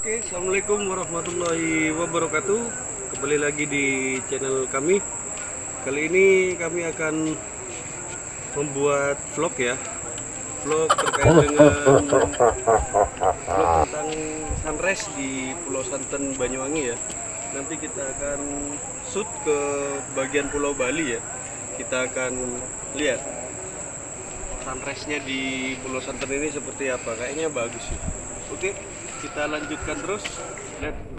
Oke, Assalamualaikum warahmatullahi wabarakatuh. Kembali lagi di channel kami. Kali ini kami akan membuat vlog ya. Vlog terkait dengan Vlog tentang sunrise di Pulau Santen Banyuwangi ya. Nanti kita akan shoot ke bagian Pulau Bali ya. Kita akan lihat sunrise-nya di Pulau Santen ini seperti apa. Kayaknya bagus sih. Oke, kita lanjutkan terus. Lihat.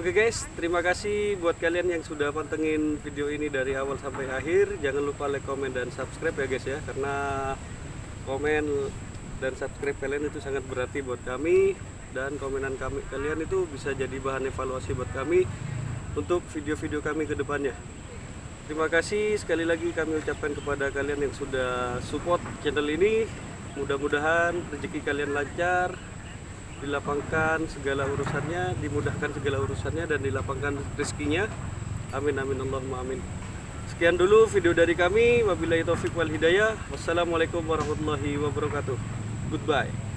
Oke guys, terima kasih buat kalian yang sudah pantengin video ini dari awal sampai akhir. Jangan lupa like, komen, dan subscribe ya guys ya, karena komen dan subscribe kalian itu sangat berarti buat kami dan komenan kami kalian itu bisa jadi bahan evaluasi buat kami untuk video-video kami ke depannya. Terima kasih sekali lagi kami ucapkan kepada kalian yang sudah support channel ini. Mudah-mudahan rezeki kalian lancar, dilapangkan segala urusannya, dimudahkan segala urusannya dan dilapangkan rezekinya. Amin amin Allahumma amin. Sekian dulu video dari kami. Wabillahi taufik wal hidayah. Wassalamualaikum warahmatullahi wabarakatuh. Goodbye.